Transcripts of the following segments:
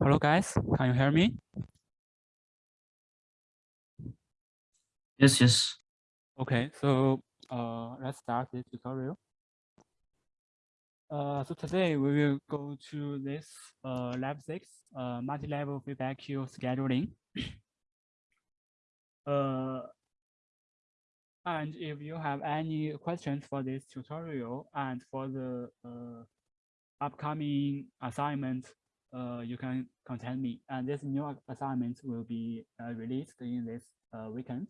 Hello guys, can you hear me? Yes, yes. Okay, so uh, let's start this tutorial. Uh, so today we will go to this uh, lab six, uh, multi-level feedback queue scheduling. uh, and if you have any questions for this tutorial and for the uh, upcoming assignment, uh, you can contact me. And this new assignment will be uh, released in this uh, weekend.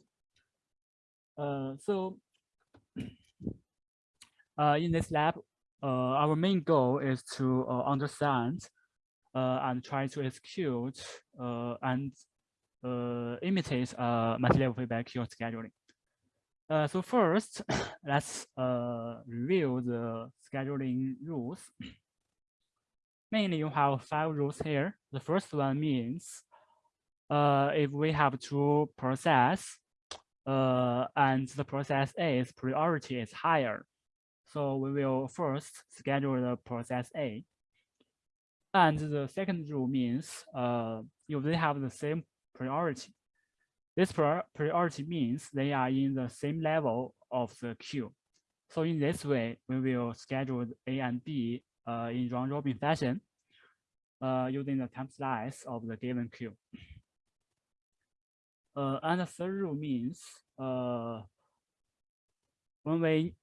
Uh, so uh, in this lab, uh, our main goal is to understand and try to execute and imitate multi-level feedback scheduling. So first, let's review the scheduling rules. Mainly, you have five rules here. The first one means uh, if we have two process uh, and the process A's priority is higher, so we will first schedule the process A. And the second rule means uh, if they have the same priority, this priority means they are in the same level of the queue. So in this way, we will schedule A and B in round robin fashion uh, using the time slice of the given queue. Uh, and the third rule means uh, when we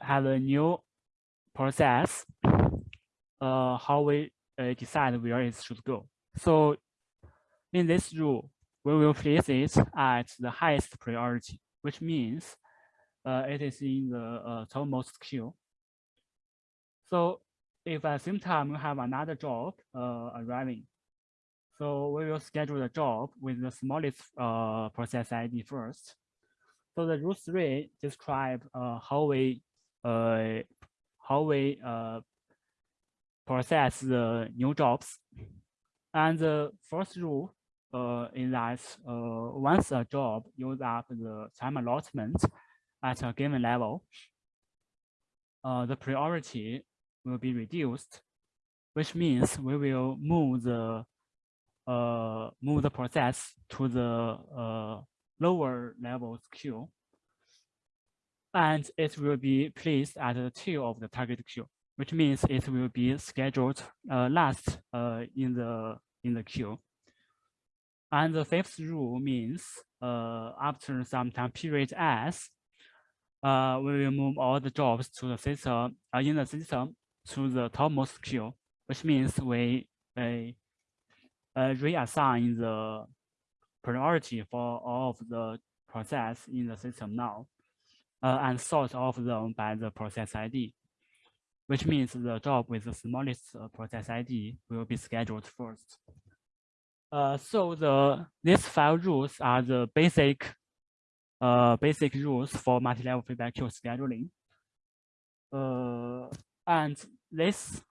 have a new process, uh, how we uh, decide where it should go. So in this rule, we will place it at the highest priority, which means uh, it is in the uh, topmost queue. So if at the same time we have another job uh, arriving, so we will schedule the job with the smallest uh, process ID first. So the rule three describe uh, how we uh, how we uh, process the new jobs. And the first rule uh, is that uh, once a job use up the time allotment at a given level, uh, the priority will be reduced, which means we will move the uh, move the process to the uh, lower levels queue, and it will be placed at the tail of the target queue, which means it will be scheduled uh, last uh, in the in the queue. And the fifth rule means uh, after some time period S, uh, we will move all the jobs to the system uh, in the system to the topmost queue, which means we uh, uh, reassign the priority for all of the process in the system now uh, and sort of them by the process ID, which means the job with the smallest process ID will be scheduled first. So the these five rules are the basic basic rules for multi-level feedback queue scheduling. And this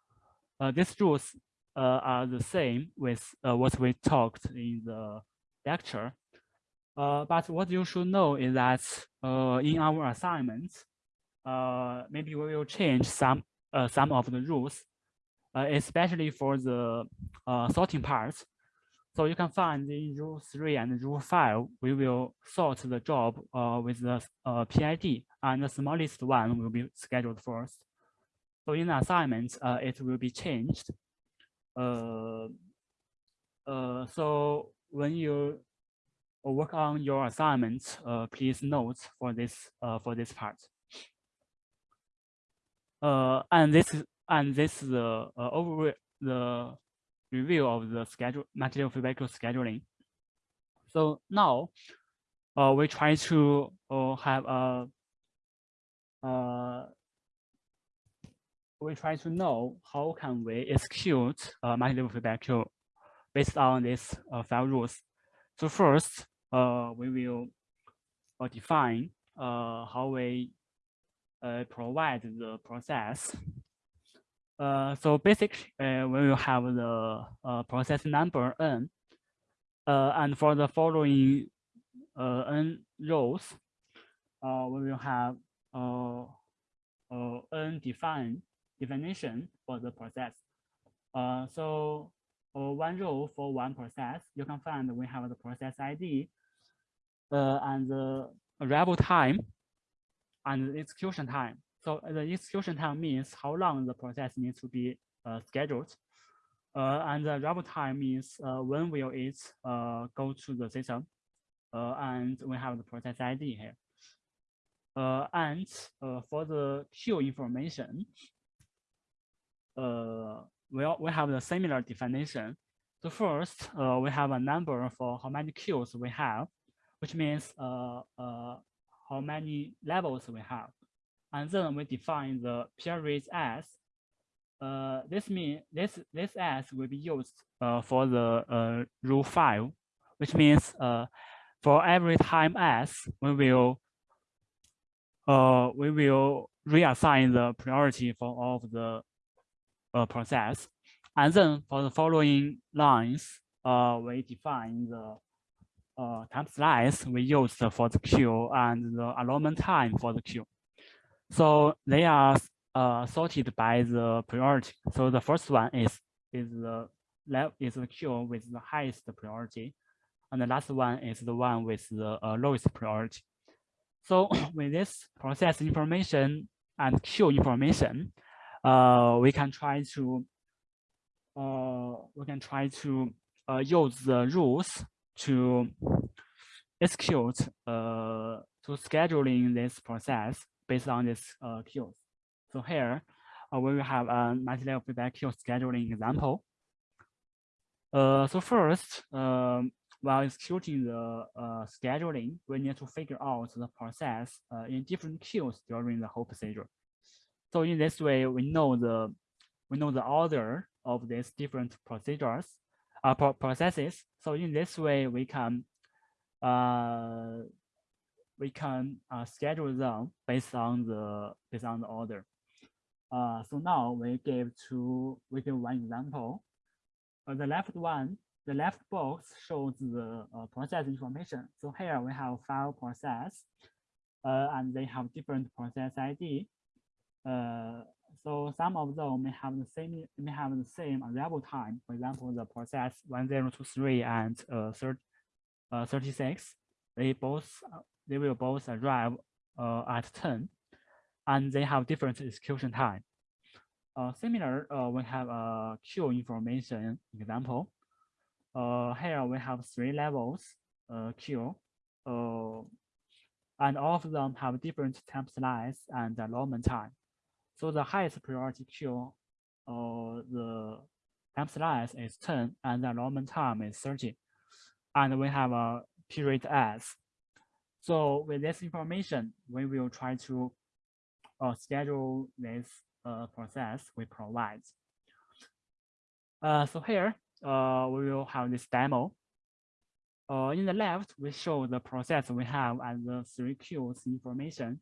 uh, these rules uh, are the same with uh, what we talked in the lecture. Uh, but what you should know is that uh, in our assignments, uh, maybe we will change some some of the rules, especially for the sorting parts. So you can find in rule three and rule five, we will sort the job with the PID and the smallest one will be scheduled first. So in the assignment, uh, it will be changed. Uh, uh, so when you work on your assignments, uh, please note for this uh, for this part. Uh, and this and this is the uh, over the review of the schedule multi-level feedback scheduling. So now uh, we try to uh, have a uh, we try to know how can we execute uh, multi-level feedback queue based on these uh, five rules. So first, uh, we will uh, define uh, how we uh, provide the process so basically, we will have the process number n, and for the following n rows, we will have n define definition for the process. Uh, so or one row for one process, you can find we have the process ID uh, and the arrival time and the execution time. So the execution time means how long the process needs to be uh, scheduled. Uh, and the arrival time means uh, when will it uh, go to the system. Uh, and we have the process ID here. Uh, and for the queue information, we, we have the similar definition. So first, uh, we have a number for how many queues we have, which means uh, uh, how many levels we have. And then we define the period as uh, this mean this this as will be used uh, for the uh, rule five, which means uh, for every time s we will uh, we will reassign the priority for all of the uh, process, and then for the following lines, uh, we define the uh, time slice we use for the queue and the allotment time for the queue. So they are uh, sorted by the priority. So the first one is is the left is the queue with the highest priority, and the last one is the one with the uh, lowest priority. So with this process information and queue information, uh, we can try to uh, we can try to uh, use the rules to execute uh, to scheduling this process based on this uh, queues. So here uh, we will have a multi-level feedback queue scheduling example. Uh, so first, um, while executing the uh, scheduling, we need to figure out the process uh, in different queues during the whole procedure. So in this way, we know the we know the order of these different procedures, uh, pro processes. So in this way, we can uh, we can uh, schedule them based on the based on the order. Uh, so now we give two we give one example. Uh, the left one, the left box shows the uh, process information. So here we have file process, uh, and they have different process ID. Uh, so some of them may have the same may have the same arrival time. For example, the process 1023 and uh, 30, uh, 36, they both they will both arrive uh, at 10 and they have different execution time. Uh, similar, uh, we have a queue information example. Here we have three levels queue, and all of them have different time slice and allotment time. So the highest priority queue, uh, the time slice is 10 and the allotment time is 30. And we have a period S so with this information, we will try to uh, schedule this uh, process we provide. Uh, so here, uh, we will have this demo. Uh, in the left, we show the process we have and the three queues information.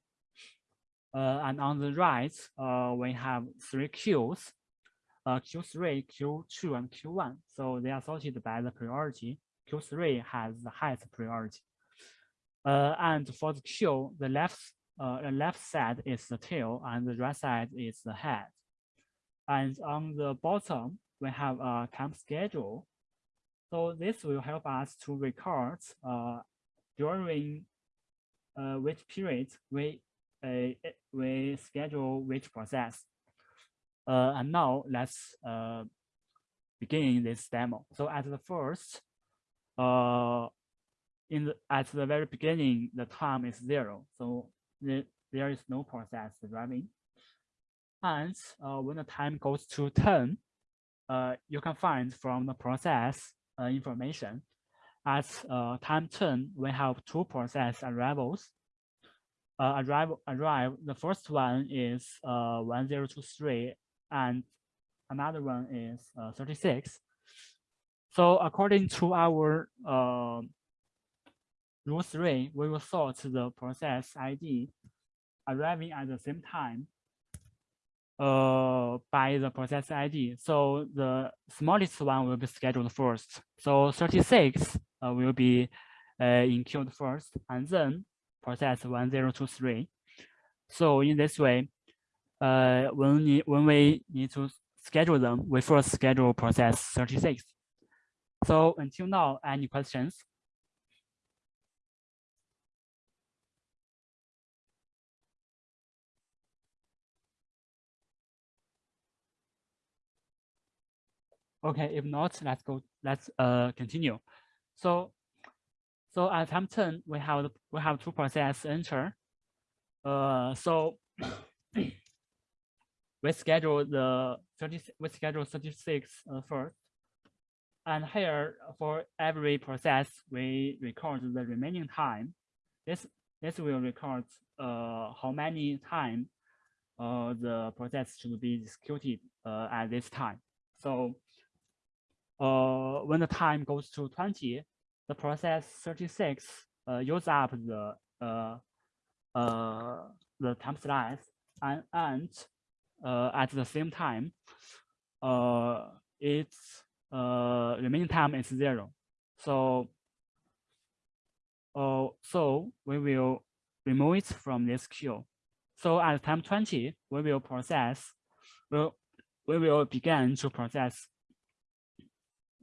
Uh, and on the right, we have three queues, Q3, Q2, and Q1. So they are sorted by the priority. Q3 has the highest priority. Uh, and for the queue, the left uh, the left side is the tail and the right side is the head. And on the bottom, we have a time schedule. So this will help us to record uh, during uh, which period we we schedule which process. Uh, and now let's uh, begin this demo. So at the first, uh, in the, at the very beginning, the time is zero. So the, there is no process running. And uh, when the time goes to 10, uh, you can find from the process uh, information at uh, time 10, we have two process arrivals. Uh, arrive, arrive, the first one is uh, 1023 and another one is 36. So according to our Rule three, we will sort the process ID arriving at the same time uh, by the process ID. So the smallest one will be scheduled first. So 36 uh, will be uh, queued first, and then process 1023. So in this way, uh, when, we, when we need to schedule them, we first schedule process 36. So until now, any questions? Okay, if not, let's go, let's uh continue. So so at 10, we have we have two process enter. Uh so we schedule the 30 we schedule 36 uh, first. And here for every process we record the remaining time. This this will record uh how many time uh the process should be executed uh at this time. So uh, when the time goes to 20, the process 36 uh, use up the uh, uh, the time slice and, and uh, at the same time, uh, its uh, remaining time is zero. So, uh, so we will remove it from this queue. So at time 20, we will process, we'll, we will begin to process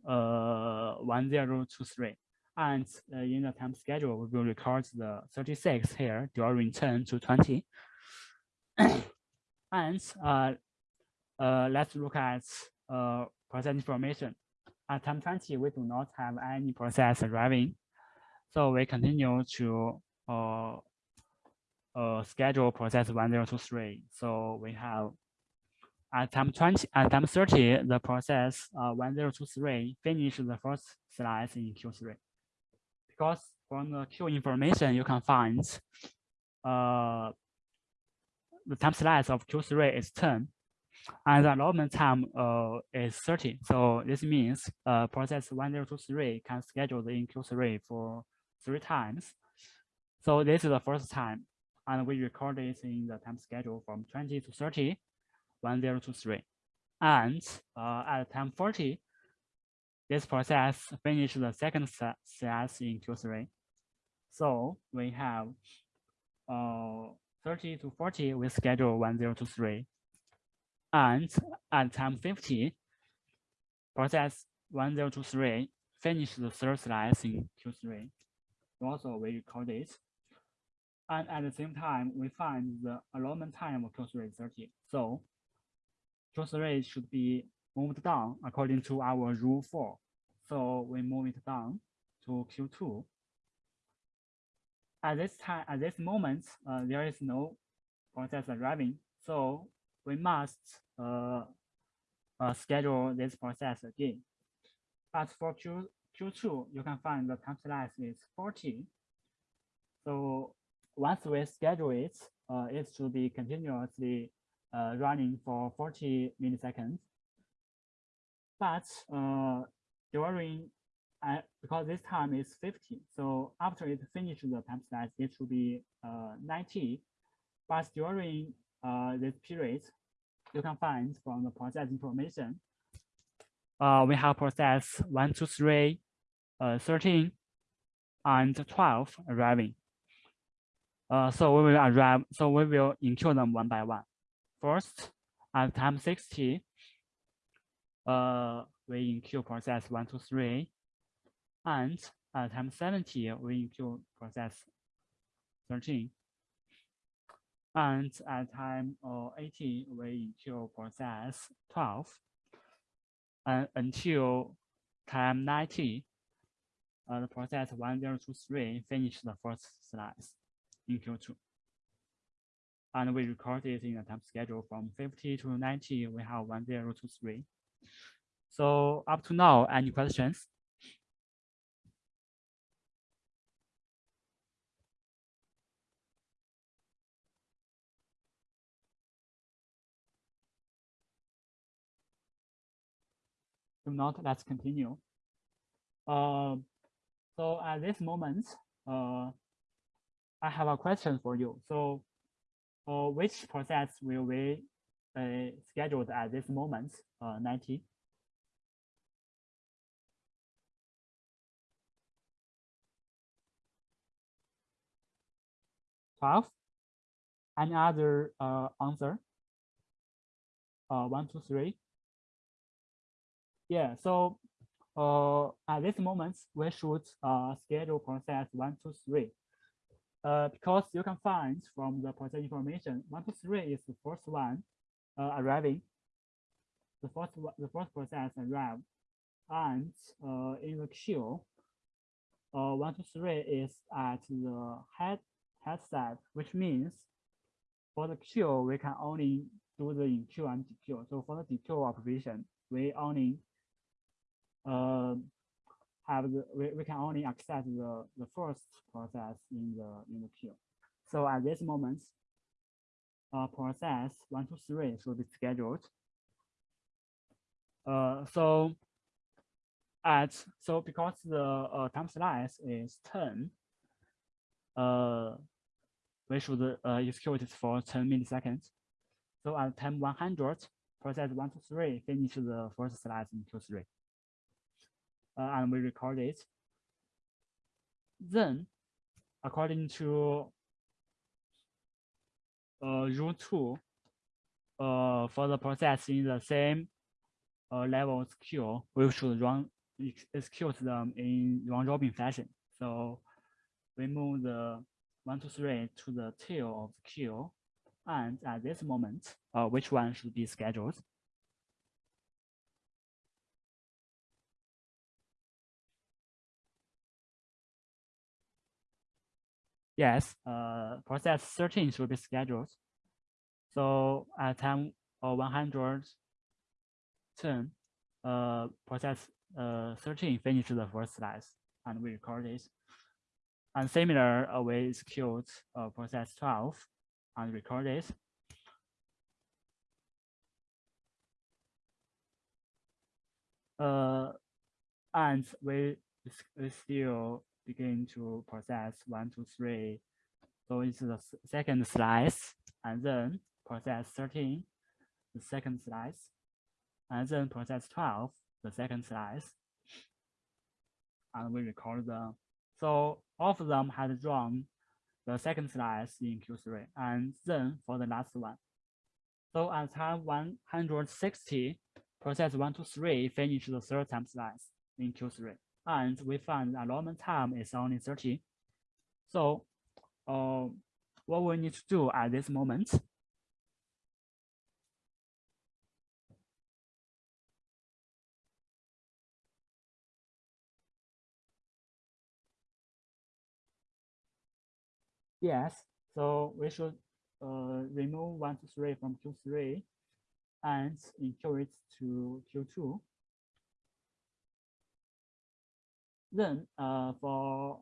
uh, 1023. And uh, in the time schedule, we will record the 36 here during 10 to 20. and uh, uh, let's look at process information. At time 20, we do not have any process arriving. So we continue to uh, uh, schedule process 1023. So we have at time 20, at time 30, the process uh, 1023 finish the first slice in Q3. Because from the queue information, you can find uh, the time slice of Q3 is 10 and the allotment time uh, is 30. So this means uh, process 1023 can schedule in Q3 for three times. So this is the first time, and we record it in the time schedule from 20 to 30 1023. And uh, at time 40, this process finished the second CS in Q3. So we have uh, 30 to 40, we schedule 1023. And at time 50, process 1023 finished the third slice in Q3. Also, we record it. And at the same time, we find the allotment time of Q3 is 30. So Truth rate should be moved down according to our rule four. So we move it down to Q2. At this time, at this moment, uh, there is no process arriving. So we must uh, uh, schedule this process again. But for Q, Q2, you can find the time slice is 40. So once we schedule it, uh, it should be continuously uh, running for 40 milliseconds. But uh, during, uh, because this time is 50, so after it finishes the time slice, it should be uh, 90. But during uh, this period, you can find from the process information, uh, we have process 1, 2, 3, uh, 13, and 12 arriving. Uh, so we will arrive, so we will include them one by one. First, at time 60, uh, we include process 1, 2, 3. And at time 70, we include process 13. And at time uh, 80, we include process 12. And until time 90, uh, the process 1023 finish the first slice in Q2 and we record it in a time schedule from 50 to 90, we have 1023. So up to now, any questions? If not, let's continue. Uh, so at this moment, uh, I have a question for you. So uh, which process will we uh, scheduled at this moment, uh, 90? Twelve. Any other uh, answer? Uh, one, two, three. Yeah. So uh, at this moment, we should uh, schedule process one, two, three. Uh, because you can find from the process information, one, two, three is the first one uh, arriving. The first, the first process arrived, and uh, in the queue, uh, one, two, three is at the head head side, which means for the queue, we can only do the enqueue and dequeue. So for the dequeue operation, we only uh, have the we, we can only access the, the first process in the in the queue. So at this moment, uh, process one, two, three should be scheduled. Uh, so at so because the uh, time slice is 10, uh, we should uh, execute it for 10 milliseconds. So at time 100, process 1 to 3 finish the first slice in Q3. Uh, and we record it. Then, according to uh, rule 2, uh, for the process in the same uh, levels queue, we should run execute them in round robin fashion. So we move the one, two, three to the tail of queue. And at this moment, uh, which one should be scheduled? Yes, uh, process 13 should be scheduled. So at time uh, 110, uh, process uh, 13 finished the first slice and we record it. And similar, uh, we execute uh, process 12 and record it. Uh, and we, we still begin to process one, two, three. So it's the second slice, and then process 13, the second slice, and then process 12, the second slice, and we record them. So all of them had drawn the second slice in Q3, and then for the last one. So at time 160, process 1 to 3 finish the third time slice in Q3, and we find the allotment time is only 30. So uh, what we need to do at this moment Yes, so we should uh, remove one to three from Q3 and include it to Q2. Then uh, for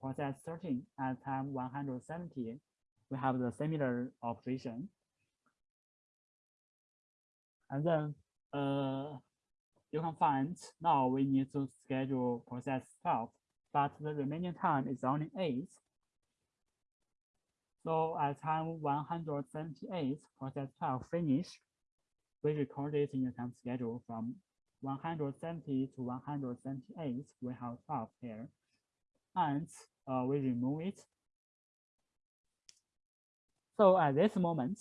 process 13 at time 170, we have the similar operation. And then uh, you can find now we need to schedule process 12, but the remaining time is only eight. So at time 178, process 12 finished, we recorded in the time schedule from 170 to 178, we have 12 here. And uh, we remove it. So at this moment,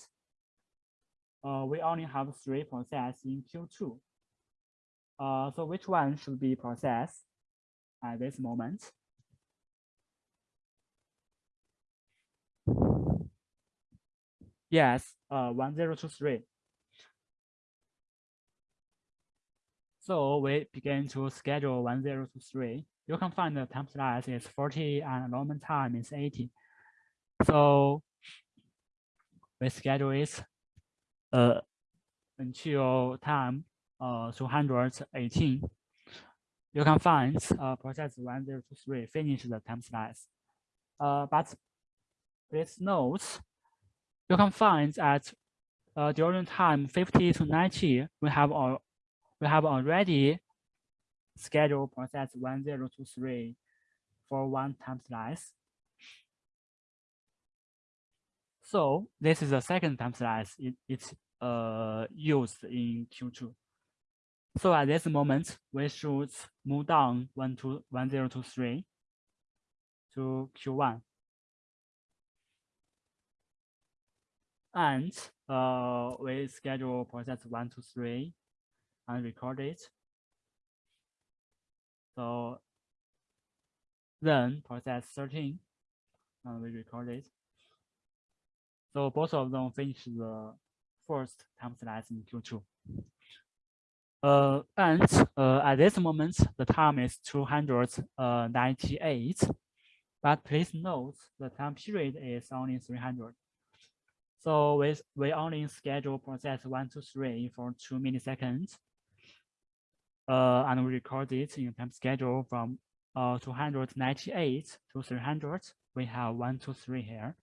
uh, we only have three processes in Q2. Uh, so which one should be processed at this moment? Yes, uh, 1023. So we begin to schedule 1023. You can find the time slice is 40 and allotment time is 80. So we schedule it uh, until time uh, 218. You can find uh, process 1023 finish the time slice. Uh, but please note you can find that uh, during time 50 to 90, we have all, we have already scheduled process 1023 for one time slice. So this is the second time slice it, it's uh, used in Q2. So at this moment, we should move down one to 1023 to Q1. And uh, we schedule process one, two, three, and record it. So then process 13, and we record it. So both of them finish the first time slice in Q2. Uh, and uh, at this moment, the time is 298. But please note the time period is only 300. So we, we only schedule process one to three for two milliseconds. Uh, and we record it in time schedule from uh, 298 to 300. We have one to three here.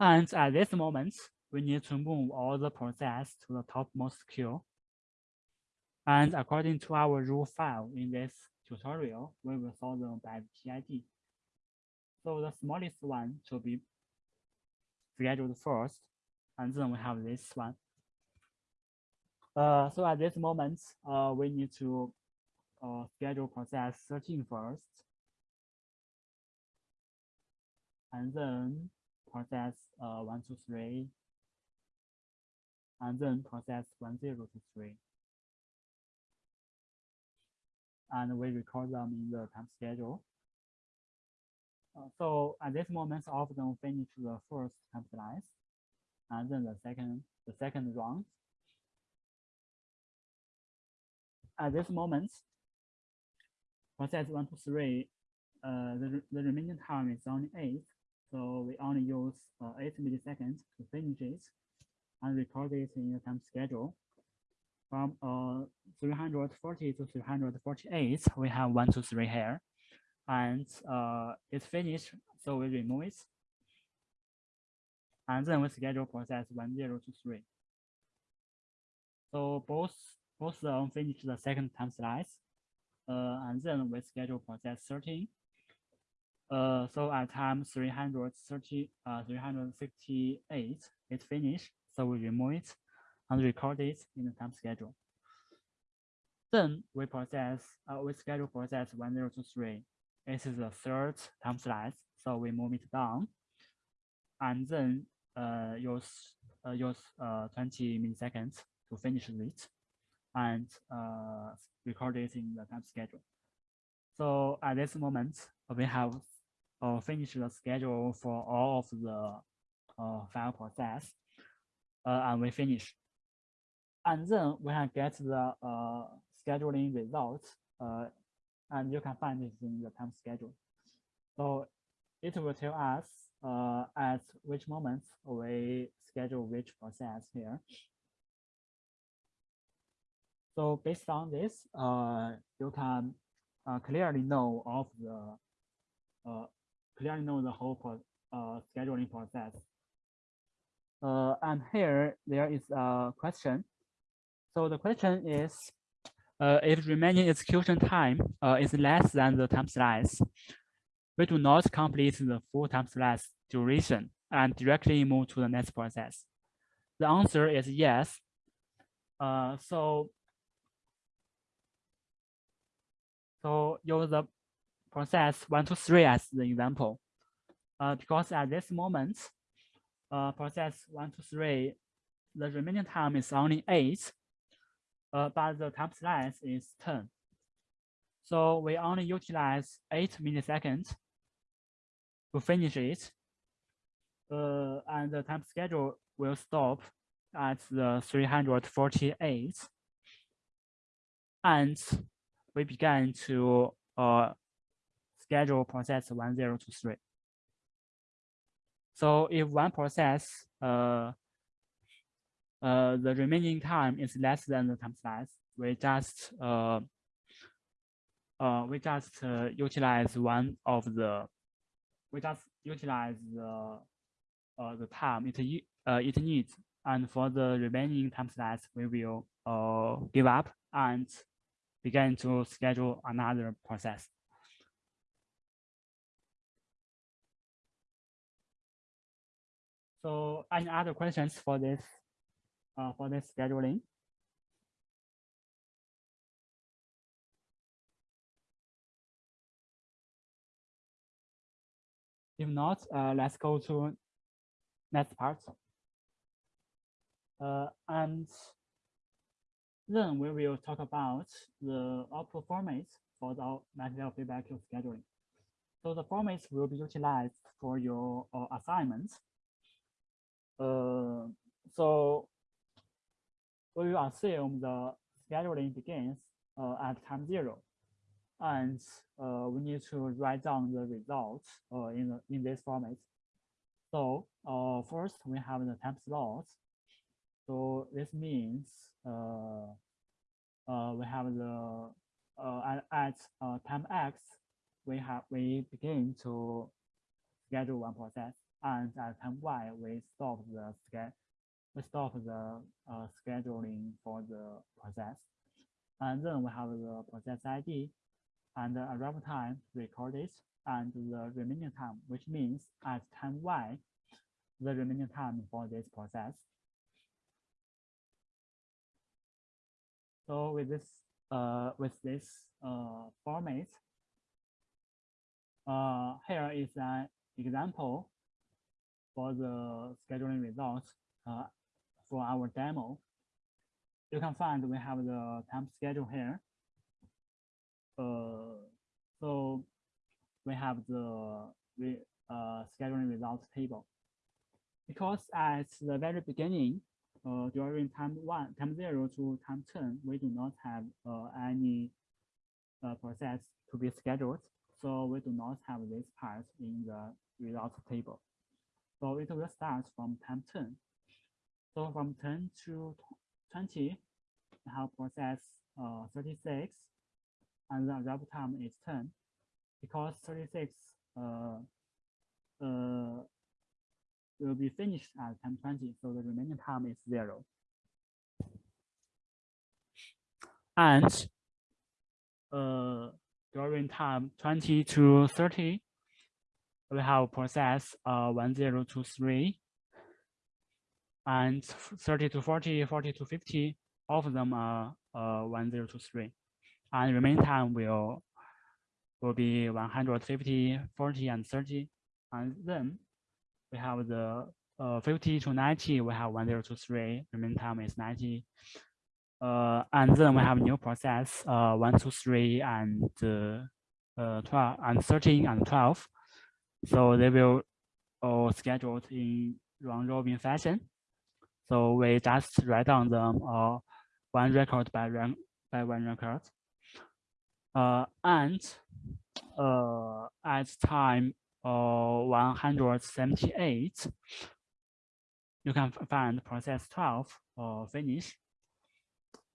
And at this moment, we need to move all the process to the topmost queue. And according to our rule file in this tutorial, we will sort them by PID. So the smallest one should be scheduled first, and then we have this one. Uh, so at this moment, uh, we need to uh, schedule process 13 first, and then process uh, 1 to 3, and then process 1 0 to 3. And we record them in the time schedule. Uh, so at this moment, all of them finish the first slice, and then the second the second round. At this moment, process one to three, uh, the the remaining time is only eight, so we only use uh, eight milliseconds to finish it, and record it in the time schedule. From uh 340 to 348, we have one to three here and uh, it's finished, so we remove it. And then we schedule process one zero to three. So both both of them finish the second time slice, uh, and then we schedule process 13. Uh, so at time 330, uh, 358, it's finished. So we remove it and record it in the time schedule. Then we process, uh, we schedule process 1023 this is the third time slice, so we move it down, and then uh, use uh, use uh, 20 milliseconds to finish it, and uh, record it in the time schedule. So at this moment, we have uh, finished the schedule for all of the uh, file process, uh, and we finish. And then we can get the uh, scheduling results uh, and you can find it in the time schedule. So it will tell us uh, at which moment we schedule which process here. So based on this, uh, you can uh, clearly know of the uh, clearly know the whole pro uh, scheduling process. Uh, and here there is a question. So the question is, uh, if remaining execution time uh, is less than the time slice, we do not complete the full time slice duration and directly move to the next process. The answer is yes. Uh, so, so use the process one to three as the example, uh, because at this moment, uh, process one to three, the remaining time is only eight uh, but the time slice is 10. So we only utilize 8 milliseconds to finish it. Uh, and the time schedule will stop at the 348. And we began to uh, schedule process 1, 0 to 3. So if one process uh, the remaining time is less than the time slice. We just uh, uh, we just utilize one of the we just utilize the the time it uh, it needs, and for the remaining time slice, we will uh, give up and begin to schedule another process. So any other questions for this uh, for the scheduling. If not, uh, let's go to next part. Uh, and then we will talk about the output format for the multi-level feedback scheduling. So the formats will be utilized for your uh, assignments. Uh, so we will assume the scheduling begins uh, at time zero, and uh, we need to write down the results uh, in in this format. So uh, first we have the time slots. So this means uh, uh, we have the at, at time x, we have we begin to schedule one process, and at time y we stop the schedule we stop the uh, scheduling for the process, and then we have the process ID and the arrival time recorded and the remaining time, which means at time y, the remaining time for this process. So with this uh, with this uh, format, uh, here is an example for the scheduling results uh, for our demo. You can find we have the time schedule here. Uh, so we have the re, uh, scheduling results table. Because at the very beginning, uh, during time one, time zero to time 10, we do not have uh, any uh, process to be scheduled. So we do not have this part in the results table. So it will start from time 10. So from 10 to 20, we have process uh, 36, and the arrival time is 10. Because 36 uh, uh, will be finished at time 20, so the remaining time is zero. And uh, during time 20 to 30, we have process uh, 1023 and 30 to 40, 40 to 50, all of them are uh, 1023. And remaining time will, will be 150, 40, and 30. And then we have the uh, 50 to 90, we have 1023, remaining time is 90. Uh, and then we have new process, uh, 1, 2, 3, and uh, 12, and 13, and 12. So they will all scheduled in round robin fashion. So we just write down them uh, one record by, by one record. Uh, and uh, at time uh, 178, you can find process 12 uh, finish.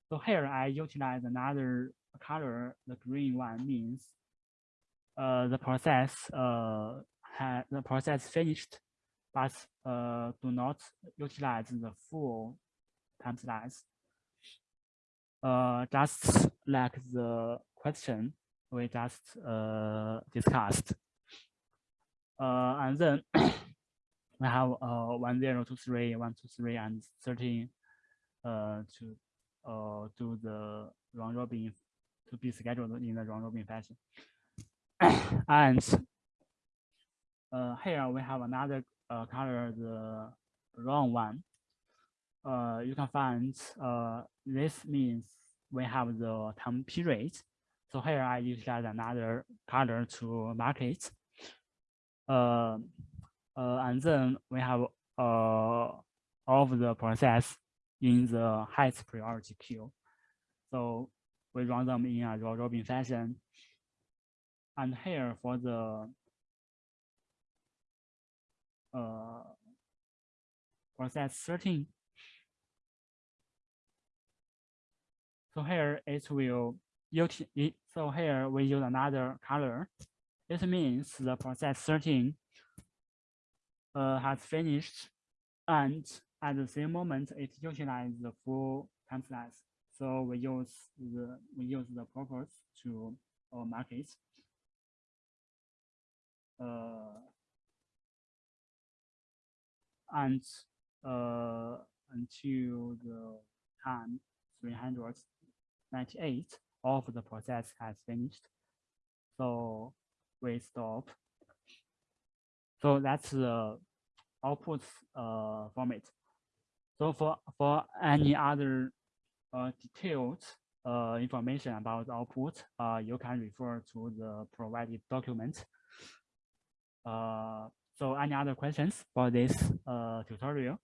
So here I utilize another color, the green one means uh, the process uh, the process finished, but uh, do not utilize the full time slice. Uh, just like the question we just uh, discussed. Uh, and then we have uh, 1, 0, 2, 3, 1, 2, 3, and 13 uh, to uh, do the round robin to be scheduled in the round robin fashion. and uh, here we have another uh, color, the wrong one. Uh, you can find uh, this means we have the time period. So here I utilize another color to mark it. Uh, and then we have all of the process in the highest priority queue. So we run them in a round robin fashion. And here for the uh, process 13. So here it will use. So here we use another color. It means the process 13 uh, has finished and at the same moment it utilizes the full time slice. So we use the we use the purpose to uh, mark it. Uh, and uh, until the time 398 of the process has finished. So we stop. So that's the output uh, format. So for, for any other uh, details uh, information about output, uh, you can refer to the provided document. Uh, so any other questions for this uh, tutorial?